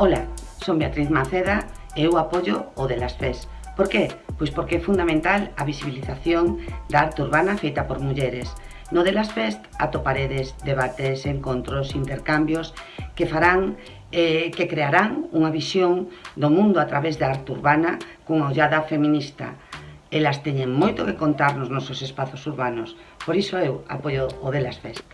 Ola, son Beatriz Maceda e eu apoio o de las FES. Por que? Pois porque é fundamental a visibilización da arte urbana feita por mulleres. No de las Fest atoparedes, debates, encontros, intercambios que farán eh, que crearán unha visión do mundo a través da arte urbana cunha ollada feminista. Elas teñen moito que contarnos nosos espazos urbanos, por iso eu apoio o de las Fest.